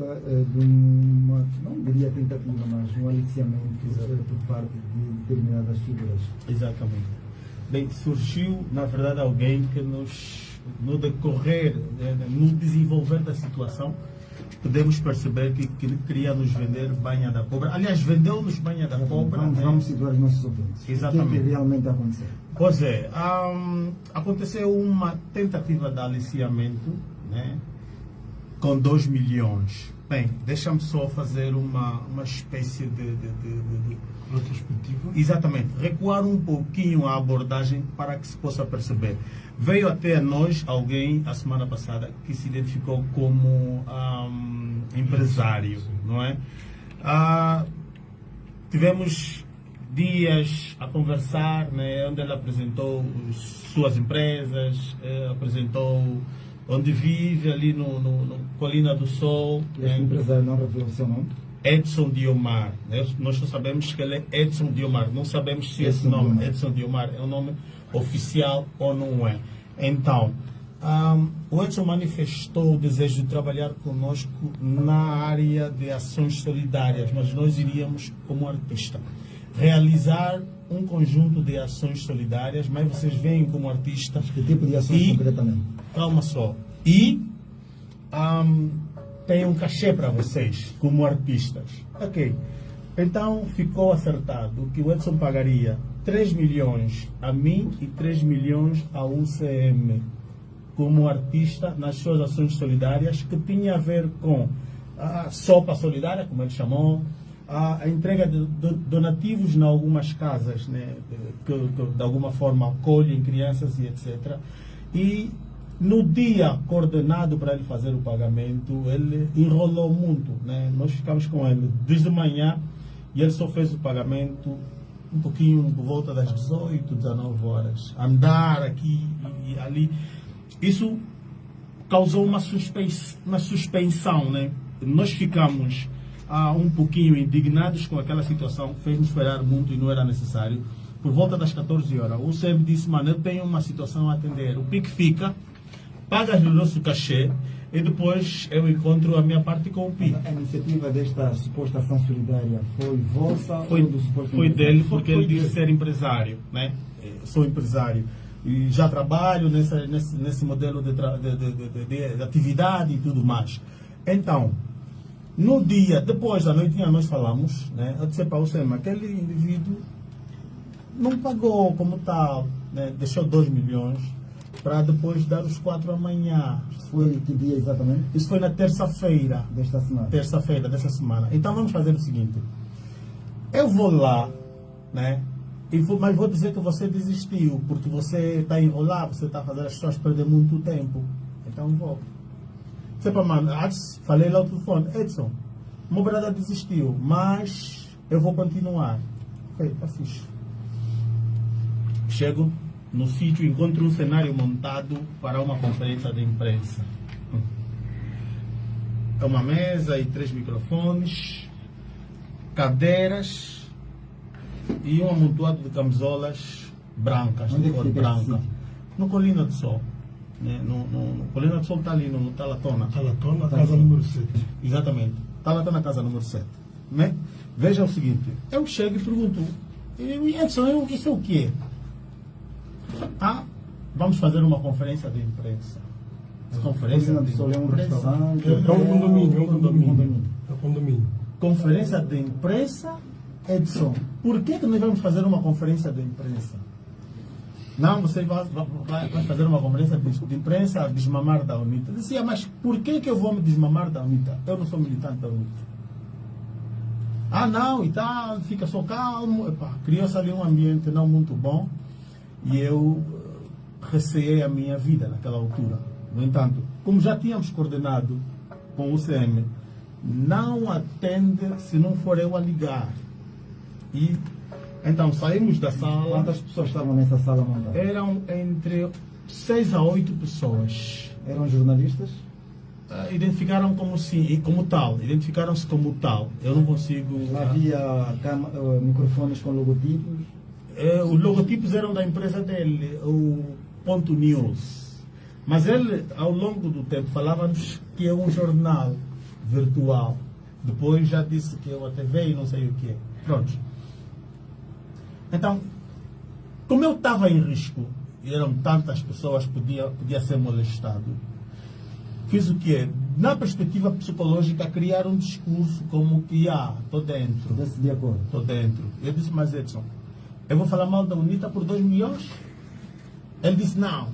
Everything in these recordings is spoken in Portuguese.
eh, de uma, não diria tentativa, mas um aliciamento eh, por parte de determinadas figuras. Exatamente. Bem, surgiu, na verdade, alguém que nos, no decorrer, eh, no desenvolver da situação, podemos perceber que, que ele queria nos vender banha da cobra. Aliás, vendeu-nos banha da cobra. Vamos, né? vamos situar os nossos ouvintes. Exatamente. O que é que realmente aconteceu? Pois é, hum, aconteceu uma tentativa de aliciamento né, com 2 milhões. Bem, deixa-me só fazer uma, uma espécie de, de, de, de, Retrospectiva. Exatamente, recuar um pouquinho a abordagem para que se possa perceber. Veio até nós alguém, a semana passada, que se identificou como ahm, empresário, não é? Ah, tivemos dias a conversar, né, onde ele apresentou suas empresas, eh, apresentou onde vive, ali no, no, no Colina do Sol. Este né? empresário não revelou o seu nome? Edson Diomar. né? Nós só sabemos que ele é Edson Diomar. Não sabemos se esse Edson nome, Diomar. Edson Diomar, é um nome oficial ou não é. Então, ahm, o Edson manifestou o desejo de trabalhar conosco na área de ações solidárias, mas nós iríamos como artista realizar um conjunto de ações solidárias, mas vocês veem como artista Que tipo de ações E- concretamente? calma só. E ahm, tem um cachê para vocês, como artistas. Ok. Então ficou acertado que o Edson pagaria 3 milhões a mim e 3 milhões ao UCM como artista nas suas ações solidárias que tinha a ver com a sopa solidária, como ele chamou, a, a entrega de, de donativos em algumas casas, né, que, que de alguma forma acolhem crianças e etc. E no dia coordenado para ele fazer o pagamento, ele enrolou muito. Né? Nós ficamos com ele desde manhã e ele só fez o pagamento um pouquinho por volta das 18, 19 horas. Andar aqui e ali. Isso causou uma, suspens uma suspensão, né? Nós ficamos ah, um pouquinho indignados com aquela situação, fez-nos esperar muito e não era necessário. Por volta das 14 horas, o SEB disse, mano, eu tenho uma situação a atender. O PIC fica, paga o nosso cachê e depois eu encontro a minha parte com o PIC. A iniciativa desta suposta ação solidária foi vossa Foi, ou do suposto foi dele porque ele disse ser empresário, né? Eh, Sou empresário e já trabalho nessa, nesse, nesse modelo de, de- de- de atividade e tudo mais. Então, no dia, depois da noitinha nós falamos, né? Eu disse para o Sema, aquele indivíduo não pagou como tal, né? Deixou 2 milhões para depois dar os 4 amanhã. Foi que dia exatamente? Isso foi na terça-feira Desta semana. terça-feira dessa semana. Então vamos fazer o seguinte. Eu vou lá, né? E vou, mas vou dizer que você desistiu, porque você está a enrolar, você está fazer as pessoas perder muito tempo. Então vou. Você para mano, antes falei lá no telefone, Edson, o meu brother desistiu, mas eu vou continuar. Ok, tá fixe. Chego no sítio, encontro um cenário montado para uma conferência de imprensa. É uma mesa e três microfones, cadeiras e um amontoado de camisolas brancas, Onde de é que cor branca. No Colina do Sol. Né? No, no, no Colina do Sol está ali, no, no Talatona. Talatona, Tá casa número 7. Exatamente. Talatona, casa número 7. Né? Veja o seguinte, eu chego e pergunto, "E, Edson, eu- isso é o quê? Ah, vamos fazer uma conferência de imprensa. Conferência Colina do de Sol é um imprensa. restaurante? É um condomínio, é um Um condomínio. É um condomínio. Conferência de imprensa, Edson. Por que, que nós vamos fazer uma conferência de imprensa? Não, você vai, vai- vai- fazer uma conferência de, de imprensa a desmamar da UNITA. Eu dizia, mas por que, que eu vou me desmamar da UNITA? Eu não sou militante da UNITA. Ah, não, e tal, fica só calmo. Criou-se ali um ambiente não muito bom e eu eh, receei a minha vida naquela altura. No entanto, como já tínhamos coordenado com o UCM, não atende se não for eu a ligar. E então saímos da sala, Quantas pessoas estavam nessa sala montada? eram entre seis a oito pessoas. Eram jornalistas? Ah, identificaram como sim, como tal, identificaram-se como tal. Eu não consigo. Havia cama- eh, microfones com logotipos? Eh, os logotipos eram da empresa dele, o Ponto News. Mas ele, ao longo do tempo, falava-nos que é um jornal virtual. Depois já disse que eu a TV e não sei o que é. Pronto. Então, como eu estava em risco, e eram tantas pessoas, podia, podia ser molestado, fiz o quê? Na perspectiva psicológica, criar um discurso como que, ah, estou dentro. Desse de acordo. Estou dentro. Eu disse, mas Edson, eu vou falar mal da UNITA por 2 milhões? Ele disse, não,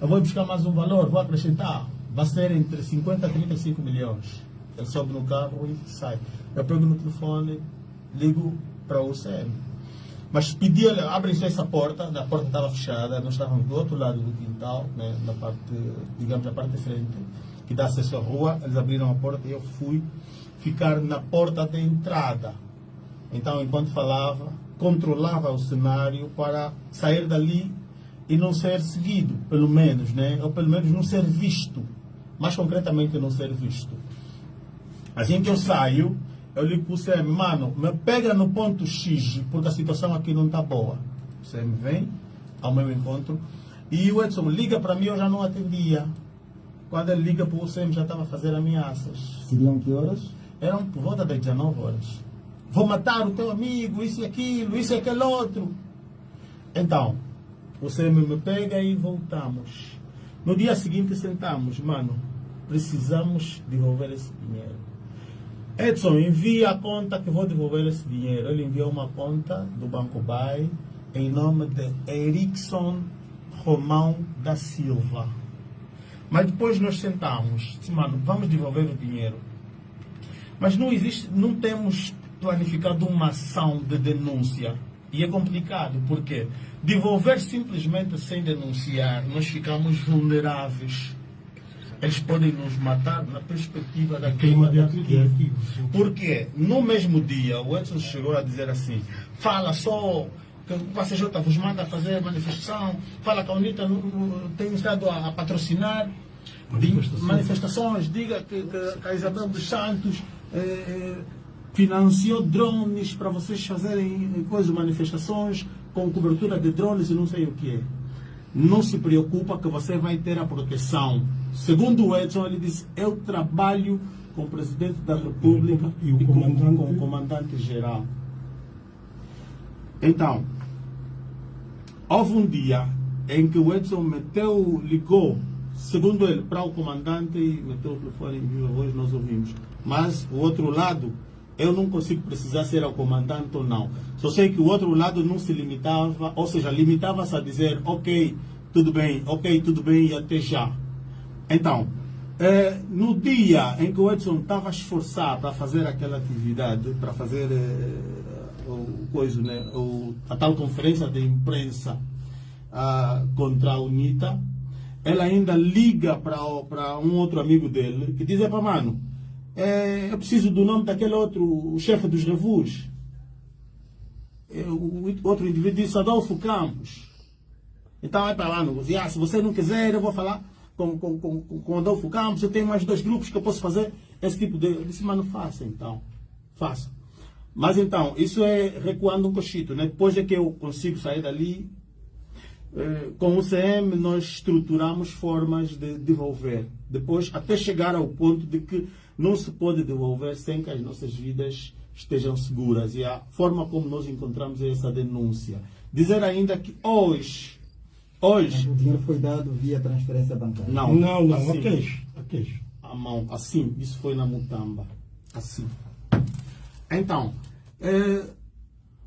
eu vou buscar mais um valor, vou acrescentar. Vai ser entre 50 e 35 milhões. Ele sobe no carro e sai. Eu pego no telefone, ligo para o UCM. Mas pedi, olha, abrem essa porta, a porta estava fechada, nós estávamos do outro lado do quintal, né, na parte, digamos, na parte de frente, que dá acesso à rua, eles abriram a porta e eu fui ficar na porta de entrada. Então, enquanto falava, controlava o cenário para sair dali e não ser seguido, pelo menos, né? ou pelo menos não ser visto. Mais concretamente, não ser visto. Assim que eu saio, eu lhe pus, mano, me pega no ponto X, porque a situação aqui não está boa. Você me vem ao meu encontro. E o Edson liga para mim, eu já não atendia. Quando ele liga para o UCM, já estava a fazer ameaças. Seriam que horas? Eram por volta das 19 horas. Vou matar o teu amigo, isso e aquilo, isso e aquele outro. Então, o UCM me pega e voltamos. No dia seguinte sentamos, mano, precisamos devolver esse dinheiro. Edson, envia a conta que vou devolver esse dinheiro. Ele enviou uma conta do Banco Bay em nome de Erickson Romão da Silva. Mas depois nós sentamos, disse, mano, vamos devolver o dinheiro. Mas não existe, não temos planificado uma ação de denúncia. E é complicado, porque devolver simplesmente sem denunciar, nós ficamos vulneráveis. Eles podem nos matar na perspectiva da queima de arquivos. Porque no mesmo dia, o Edson chegou a dizer assim: fala só que o PCJ vos manda fazer manifestação, fala que a UNITA tem estado a, a patrocinar manifestações. manifestações, diga que, que, a Isabel dos Santos eh, financiou drones para vocês fazerem coisas, manifestações com cobertura de drones e não sei o que é. Não se preocupa que você vai ter a proteção. Segundo o Edson, ele disse, eu trabalho com o presidente da República e, o comandante... com, com o comandante geral. Então, houve um dia em que o Edson meteu, ligou, segundo ele, para o comandante e meteu o telefone em viva voz, nós ouvimos. Mas o outro lado, eu não consigo precisar ser o comandante ou não. Só sei que o outro lado não se limitava, ou seja, limitava-se a dizer, ok, tudo bem, ok, tudo bem e até já. Então, eh, no dia em que o Edson estava a esforçar para fazer aquela atividade, para fazer eh, o, coisa, né, o, a tal conferência de imprensa contra a UNITA, ela ainda liga para um outro amigo dele que diz, para mano, é, eu preciso do nome daquele outro, o chefe dos revus. É, o outro indivíduo disse Adolfo Campos. Então é para lá, não, ah, se você não quiser, eu vou falar com, com, com, com Adolfo Campos, eu tenho mais dois grupos que eu posso fazer esse tipo de. Eu disse, mas não faça então. Faça. Mas então, isso é recuando um cochito. Né? Depois é que eu consigo sair dali. Eh, com o CM nós estruturamos formas de devolver. Depois, até chegar ao ponto de que não se pode devolver sem que as nossas vidas estejam seguras. E a forma como nós encontramos é essa denúncia. Dizer ainda que hoje, hoje... O dinheiro foi dado via transferência bancária? Não, não, não assim, a queixa. A queixa. A mão, assim, isso foi na Mutamba. Assim. Então, é,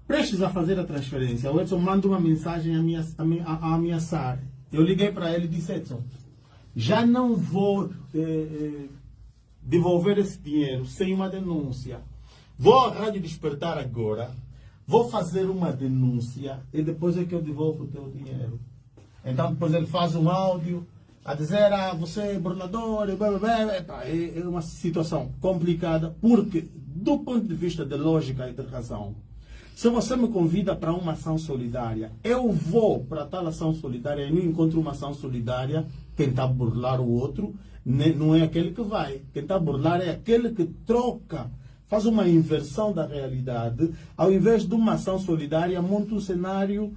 prestes a fazer a transferência, o Edson manda uma mensagem a, a, a ameaçar. Eu liguei para ele e disse, Edson, já não vou é, é, devolver esse dinheiro sem uma denúncia. Vou à Rádio Despertar agora, vou fazer uma denúncia e depois é que eu devolvo o teu dinheiro. Então depois ele faz um áudio a dizer, ah, você é governador, é uma situação complicada, porque do ponto de vista de lógica e de razão, se você me convida para uma ação solidária, eu vou para tal ação solidária e não encontro uma ação solidária, tentar burlar o outro, não é aquele que vai. A burlar é aquele que troca, faz uma inversão da realidade. Ao invés de uma ação solidária, monta um cenário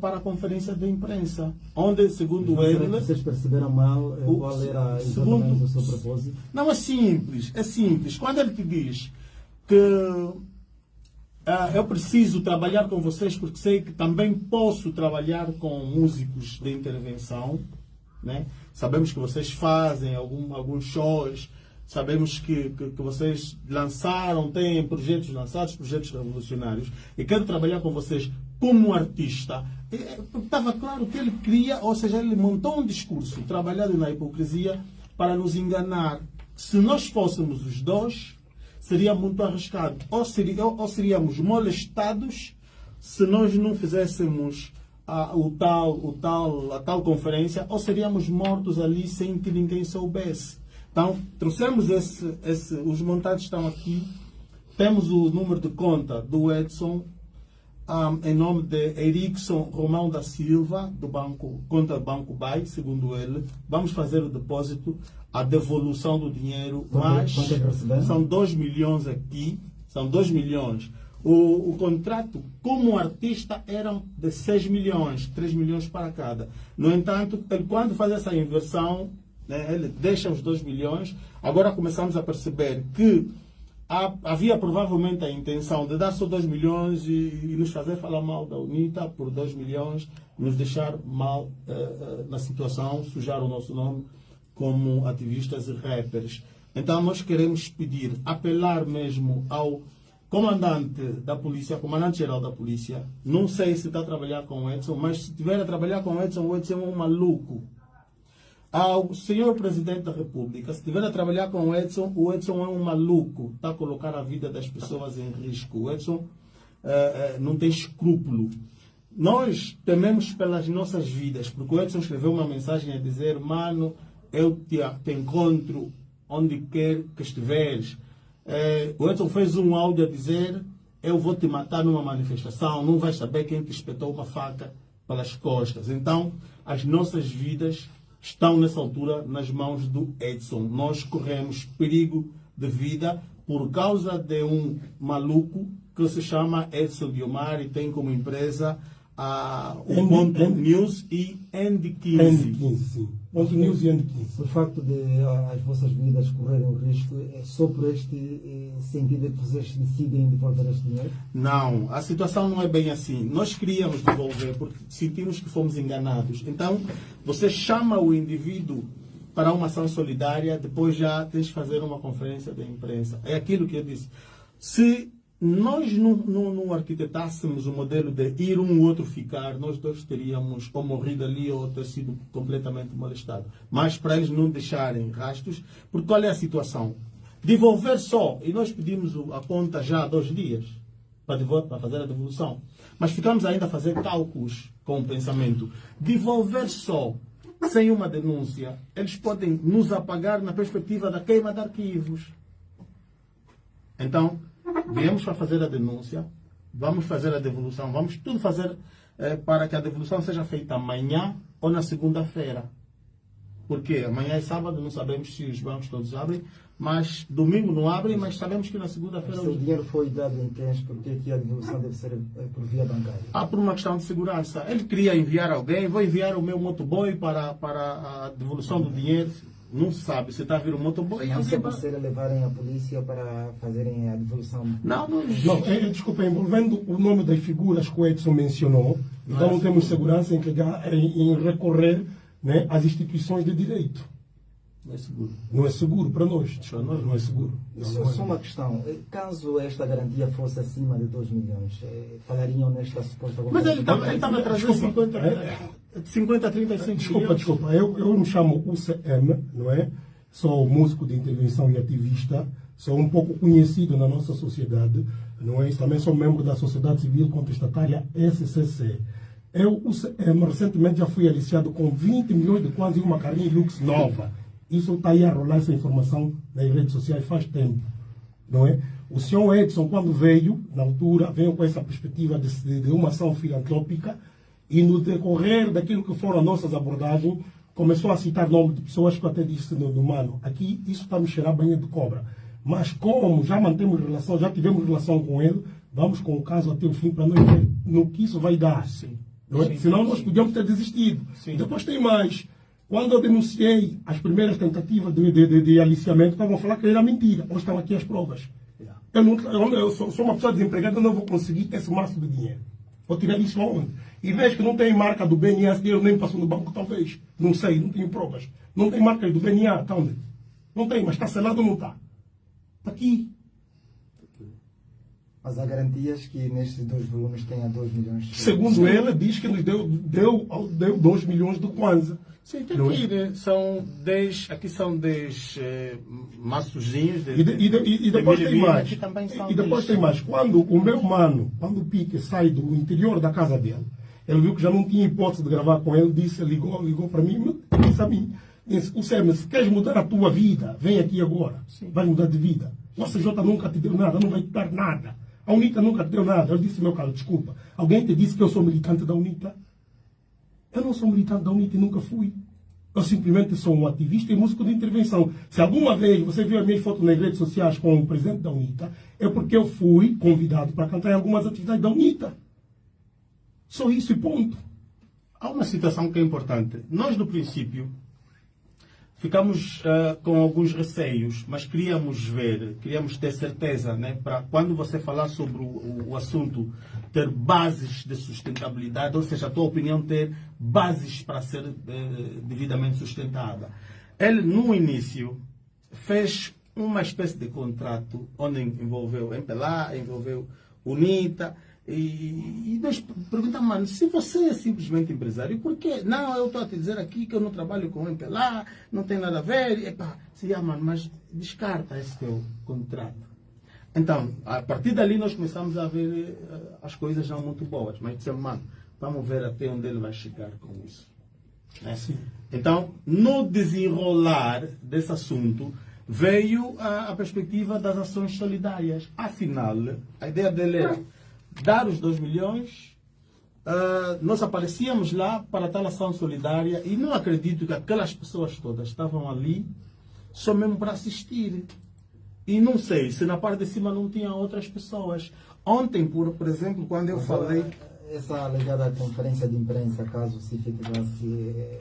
para a conferência de imprensa, onde, segundo ele... vocês perceberam mal eh, O- qual era segundo- o seu propósito? Não, é simples, é simples. Quando ele te diz que ah, eu preciso trabalhar com vocês porque sei que também posso trabalhar com músicos de intervenção, né? Sabemos que vocês fazem algum, alguns shows, sabemos que, que, que vocês lançaram, têm projetos lançados, projetos revolucionários, e quero trabalhar com vocês como artista. Estava claro que ele queria, ou seja, ele montou um discurso trabalhado na hipocrisia para nos enganar. Se nós fôssemos os dois, seria muito arriscado. Ou, seria, ou seríamos molestados se nós não fizéssemos a, o tal, o tal, a tal conferência, ou seríamos mortos ali sem que ninguém soubesse. Então, trouxemos esse, esse, os montantes estão aqui, temos o número de conta do Edson, um, em nome de Erickson Romão da Silva, do banco, conta Banco Bay, segundo ele. Vamos fazer o depósito, a devolução do dinheiro, Quanto- mas quanto é são 2 milhões aqui, são 2 milhões. O, o contrato, como artista, eram de 6 milhões, 3 milhões para cada. No entanto, ele, quando faz essa inversão, né, ele deixa os 2 milhões. Agora começamos a perceber que havia provavelmente a intenção de dar só 2 milhões e, e nos fazer falar mal da UNITA por 2 milhões, nos deixar mal eh, eh, na situação, sujar o nosso nome como ativistas e rappers. Então nós queremos pedir, apelar mesmo ao comandante da polícia, comandante-geral da polícia, não sei se está a trabalhar com o Edson, mas se estiver a trabalhar com o Edson, o Edson é um maluco ao senhor presidente da República, se estiver a trabalhar com o Edson, o Edson é um maluco, está a colocar a vida das pessoas em risco. O Edson eh, eh, não tem escrúpulo. Nós tememos pelas nossas vidas, porque o Edson escreveu uma mensagem a dizer: Mano, eu te, te encontro onde quer que estiveres. Eh, o Edson fez um áudio a dizer: Eu vou te matar numa manifestação, não vais saber quem te espetou uma faca pelas costas. Então, as nossas vidas estão nessa altura nas mãos do Edson. Nós corremos perigo de vida por causa de um maluco que se chama Edson Diomar e tem como empresa a, o End- Ponto News e End15. End 15, sim. Ponto News e End 15. O facto de ah, as vossas vidas correrem o risco é só por este eh, sentido que vocês decidem devolver este dinheiro? Não, a situação não é bem assim. Nós queríamos devolver porque sentimos que fomos enganados. Então, você chama o indivíduo para uma ação solidária, depois já tens de fazer uma conferência de imprensa. É aquilo que eu disse. Se nós não, não, não arquitetássemos o modelo de ir um outro ficar, nós dois teríamos ou morrido ali ou ter sido completamente molestado. Mas para eles não deixarem rastros, porque qual é a situação? Devolver só, e nós pedimos a conta já há dois dias para, devol- para fazer a devolução, mas ficamos ainda a fazer cálculos com o pensamento. Devolver só, sem uma denúncia, eles podem nos apagar na perspectiva da queima de arquivos. Então, viemos para fazer a denúncia, vamos fazer a devolução, vamos tudo fazer eh, para que a devolução seja feita amanhã ou na segunda-feira. Porque amanhã é sábado, não sabemos se os bancos todos abrem, mas domingo não abrem, mas sabemos que na segunda-feira. Se o dinheiro foi dado em cash, porque aqui a devolução deve ser eh, por via bancária? Ah, por uma questão de segurança. Ele queria enviar alguém, vou enviar o meu motoboy para, para a devolução do dinheiro. Não sabe se está a vir o motoboy. Não se aconselha levarem a polícia para fazerem a devolução? Não, não. Não, é, desculpa, envolvendo o nome das figuras que o Edson mencionou, então é não temos segurança em, em, em recorrer né, às instituições de direito. Não é seguro. Não é seguro para nós. Para nós Não é seguro. Não, Só, não é. só uma questão. Caso esta garantia fosse acima de 2 milhões, eh, falariam nesta suposta Mas ele estava estava a trazer Desculpa, 50, é- 50 35 Desculpa, milhões. desculpa. Eu, eu me chamo UCM, não é? Sou músico de intervenção e ativista. Sou um pouco conhecido na nossa sociedade, não é? Também sou membro da Sociedade Civil Contestatária SCC. Eu, UCM, recentemente já fui aliciado com 20 milhões de quase uma carrinha Lux nova. Isso está aí a rolar essa informação nas redes sociais faz tempo não é? O senhor Edson, quando veio, na altura, veio com essa perspectiva de, de- uma ação filantrópica e no decorrer daquilo que foram as nossas abordagens, começou a citar nomes de pessoas que eu até disse no, no mano, aqui isso está a me cheirar banho de cobra. Mas como já mantemos relação, já tivemos relação com ele, vamos com o caso até o fim para nós ver no que isso vai dar. Sim. Não é? Sim, Senão sim. nós podíamos ter desistido. Sim. Depois tem mais. Quando eu denunciei as primeiras tentativas de, de, de, de aliciamento, estavam a falar que era mentira. Hoje estão aqui as provas. Eu, não, eu, eu sou, sou uma pessoa desempregada, eu não vou conseguir esse maço de dinheiro. Vou tirar isso aonde? E vejo que não tem marca do BNA, dinheiro nem passou no banco, talvez. Não sei, não tenho provas. Não tem marca do BNA, está onde? Não tem, mas está selado ou não está? Está aqui. Mas há garantias que nestes dois volumes tenha 2 milhões. Segundo ele, diz que nos deu, deu, deu 2 milhões de Kwanza. Sim, tem Não é? aqui, né? São 10, aqui são 10 eh, maçozinhos. De, E, de- e de- e- depois de tem mais. Aqui E depois 10. tem mais. Quando o meu mano, quando o Pique sai do interior da casa dele, ele viu que já não tinha hipótese de gravar com ele, disse, ligou, ligou para mim, disse a mim, disse, o Sérgio, se queres mudar a tua vida, vem aqui agora. Vai mudar de vida. O CJ nunca te deu nada, não vai te dar nada. A UNITA nunca te deu nada. Eu disse, meu caro, desculpa. Alguém te disse que eu sou militante da UNITA? Eu não sou militante da UNITA e nunca fui. Eu simplesmente sou um ativista e músico de intervenção. Se alguma vez você viu as minhas fotos nas redes sociais com o presidente da UNITA, é porque eu fui convidado para cantar em algumas atividades da UNITA. Só isso e ponto. Há uma situação que é importante. Nós, no princípio, ficamos ah, com alguns receios, mas queríamos ver, queríamos ter certeza, né, para quando você falar sobre o, o- assunto, ter bases de sustentabilidade, ou seja, a tua opinião ter bases para ser eh, devidamente sustentada. Ele, no início, fez uma espécie de contrato onde envolveu MPLA, envolveu UNITA, e, e nós perguntamos, mano, se você é simplesmente empresário, por quê? Não, eu estou a te dizer aqui que eu não trabalho com MPLA, não tem nada a ver. Epá, sim, ah, mano, mas descarta esse teu contrato. Então, a partir dali nós começamos a ver eh, as coisas não muito boas. Mas dissemos, mano, vamos ver até onde ele vai chegar com isso. né? Então, no desenrolar desse assunto, veio a, a perspectiva das ações solidárias. Afinal, a ideia dele era dar os 2 milhões, ah, nós aparecíamos lá para tal ação solidária e não acredito que aquelas pessoas todas estavam ali só mesmo para assistir. E não sei se na parte de cima não tinha outras pessoas. Ontem, por, por exemplo, quando eu falei. Essa alegada conferência de imprensa, caso se efetivasse, eh,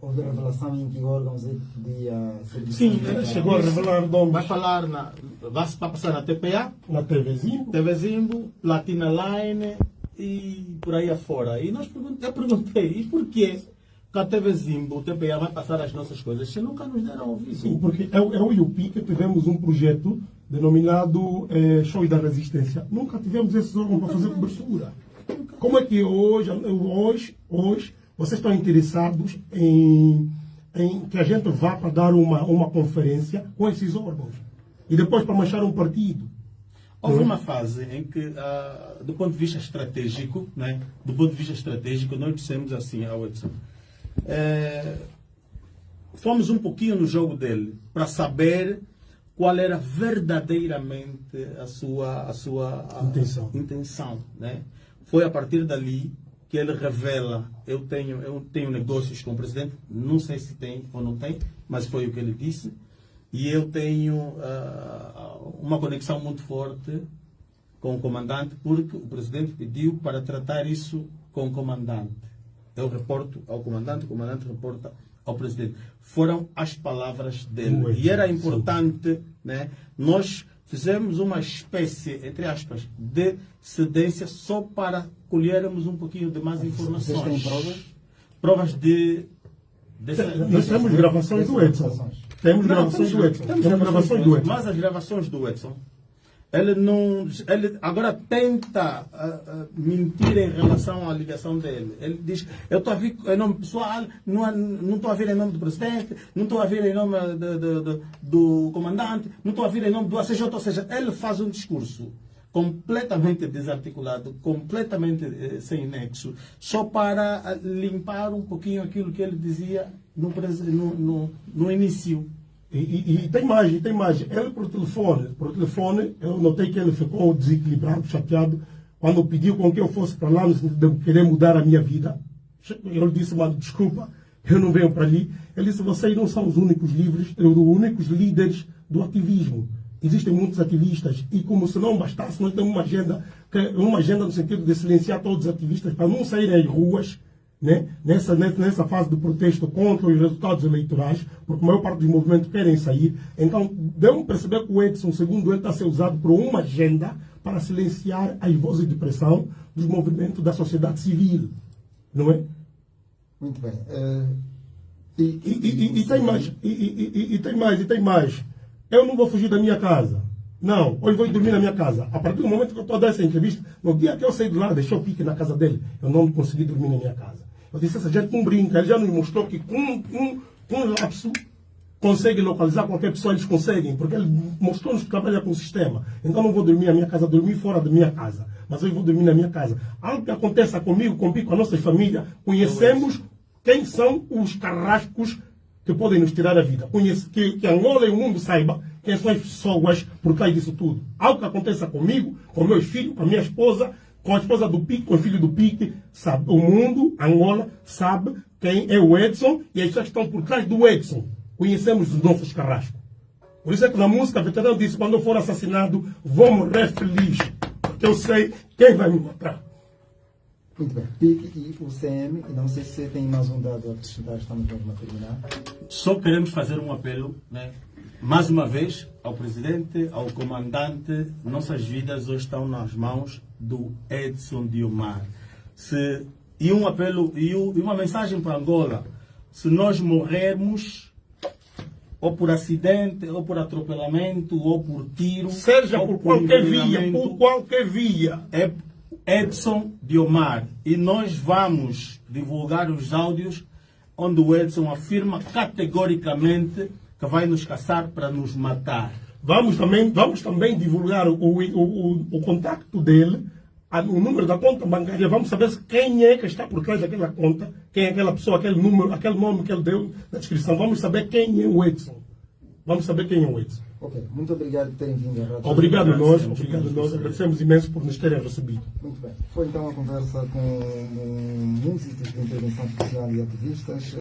houve revelação em que órgãos é que podia ser Sim, ele chegou a revelar nomes Vai falar na. Vai vai passar na TPA, na TVzinho. TV Zimbo, Platina Line e por aí afora. E nós pergun- eu perguntei, e por que a TV Zimbo, o TPA vai passar as nossas coisas se nunca nos deram ouvido? Sim, porque eu, eu e o Pique tivemos um projeto denominado eh, Show da Resistência. Nunca tivemos esses órgãos para fazer cobertura. Como é que hoje, hoje, hoje vocês estão interessados em, em que a gente vá para dar uma, uma conferência com esses órgãos? E depois para manchar um partido? Houve uma fase em que, ah, do ponto de vista estratégico, né, do ponto de vista estratégico, nós dissemos assim ao Edson, eh, fomos um pouquinho no jogo dele para saber qual era verdadeiramente a sua, a sua a- Intenção. intenção, né? Foi a partir dali que ele revela, eu tenho, eu tenho negócios com o presidente, não sei se tem ou não tem, mas foi o que ele disse, e eu tenho ah, uma conexão muito forte com o comandante, porque o presidente pediu para tratar isso com o comandante. Eu reporto ao comandante, o comandante reporta ao presidente. Foram as palavras dele. Muito, E era importante, né? nós fizemos uma espécie, entre aspas, de cedência só para colhermos um pouquinho de mais informações. Vocês têm provas? Provas de... dessa- Nós temos gravações do Edson. Temos gravações do Edson. Temos gravações do Edson. Mas as gravações do Edson, ele não. Ele agora tenta ah, ah, mentir em relação à ligação dele. Ele diz: Eu estou a vir em nome pessoal, não estou a vir em nome do presidente, não estou a vir em nome do, do- do- do comandante, não estou a vir em nome do ACJ. Ou seja, ele faz um discurso completamente desarticulado, completamente eh, sem nexo, só para ah, limpar um pouquinho aquilo que ele dizia no, no, no, no início. E, e- e tem mais, tem mais. Ele por telefone, por telefone, eu notei que ele ficou desequilibrado, chateado, quando pediu com que eu fosse para lá, de querer mudar a minha vida. Ele disse, mano, desculpa, eu não venho para ali. Ele disse, vocês não são os únicos livres, os únicos líderes do ativismo. existem muitos ativistas e como se não bastasse, nós temos uma agenda, que, uma agenda no sentido de silenciar todos os ativistas para não saírem às ruas né? nessa, nessa, fase de protesto contra os resultados eleitorais, porque a maior parte dos movimentos querem sair. Então, deu-me perceber que o Edson, segundo ele, está a ser usado por uma agenda para silenciar as vozes de pressão dos movimentos da sociedade civil. Não é? Muito bem. eh, e, E, e- e- tem mais, e, e- e- e tem mais, e tem mais. Eu não vou fugir da minha casa. Não, hoje vou dormir na minha casa. A partir do momento que eu estou a dar essa entrevista, no dia que eu saí de lá, deixei o pique na casa dele, eu não consegui dormir na minha casa. Eu disse, essa gente não brinca, ele já nos mostrou que com, com, com lapso consegue localizar qualquer pessoa, eles conseguem, porque ele mostrou-nos que trabalha com o sistema. Então não vou dormir na minha casa, dormir fora da minha casa. Mas hoje vou dormir na minha casa. Algo que aconteça comigo, comigo, com a nossa família, conhecemos quem são os carrascos que podem nos tirar a vida. Conhece, que, que Angola e o mundo saiba quem são as pessoas por trás disso tudo. Algo que aconteça comigo, com meus filhos, com a minha esposa, com a esposa do Pique, com o filho do Pique, sabe? O mundo, Angola, sabe quem é o Edson e as pessoas que estão por trás do Edson. Conhecemos os nossos carrascos. Por isso é que na música, o veterano disse, quando eu for assassinado, vou morrer feliz. Porque eu sei quem vai me matar. Muito bem. PIC e o CM, e não sei se você tem mais um dado a acrescentar, estamos mesmo a terminar. Só queremos fazer um apelo, né? Mais uma vez, ao presidente, ao comandante. Nossas vidas hoje estão nas mãos do Edson Diomar. Se, e um apelo e, um- e uma mensagem para Angola: se nós morrermos, ou por acidente, ou por atropelamento, ou por tiro, Seja ou por qualquer via, por qualquer via. é Edson Diomar e nós vamos divulgar os áudios onde o Edson afirma categoricamente que vai nos caçar para nos matar. Vamos também, vamos também divulgar o, o, o, o contacto dele, o número da conta bancária. Vamos saber quem é que está por trás daquela conta, quem é aquela pessoa, aquele número, aquele nome que ele deu na descrição. Vamos saber quem é o Edson. Vamos saber quem é o Edson. Ok, muito obrigado por terem vindo Obrigado a nós, Agradecemos obrigado nós. Agradecemos imenso por nos terem recebido. Muito bem. Foi então a conversa com músicos de intervenção social e ativistas.